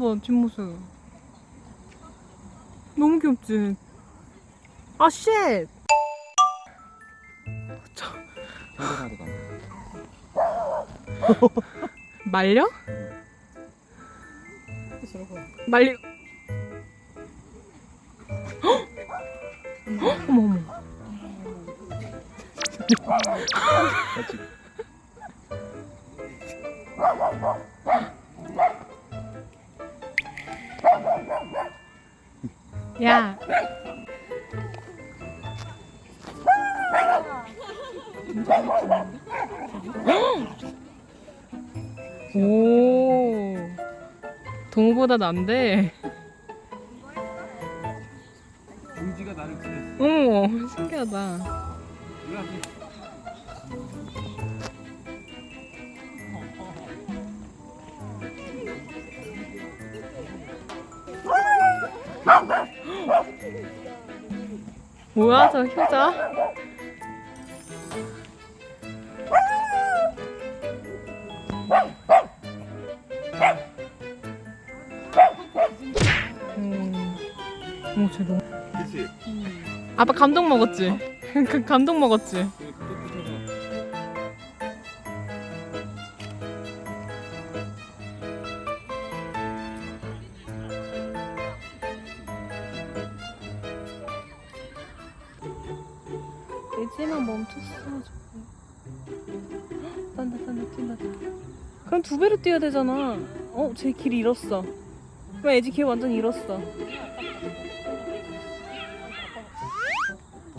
봐봐 뒷모습 너무 귀엽지? 아 쉣! 가. 말려? 말리 헉! 어머 어머 야. 오. 동호보다 난데. 공지가 나를 기렸어. 어머 신기하다 뭐야 저 효자? 음, 오, 쟤 너무 그치? 아빠 감동 먹었지? 그 감동 먹었지? 애지만 멈췄어 저거 딴다 딴다 뛴다 그럼 두 배로 뛰어야 되잖아 어? 쟤 길 잃었어 왜 애지 길 완전 잃었어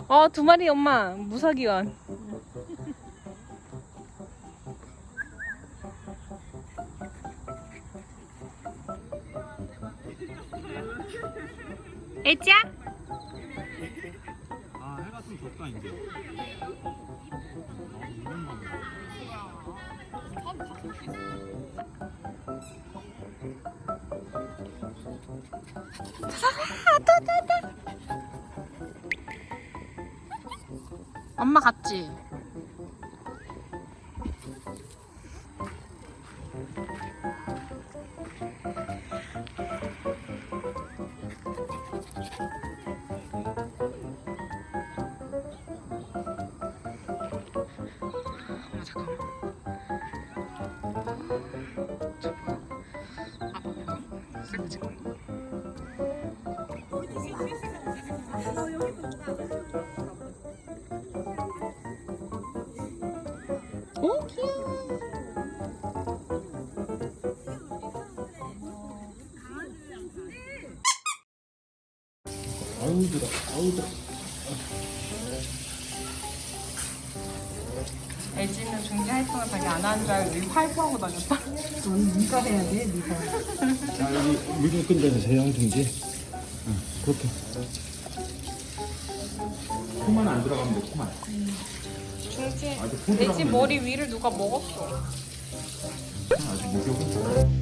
어, 두 마리 엄마. 무사기원. 애지야? 덥다 이제. 엄마 갔지? 잠깐만. 아, 뭐야? 거? 오, 귀여워. 아우 들어. 아우 들어. LG는 중계 활동을 자기 안 하는 줄 알고 여기 활동하고 다녔다. 자 여기 물좀 끈다서 세영 중지. 응 그렇게. 코만 안 들어가면 돼 코만. 중지. 아주 포 LG 들어가면 머리 위를 누가 먹었어. 아주 목욕은.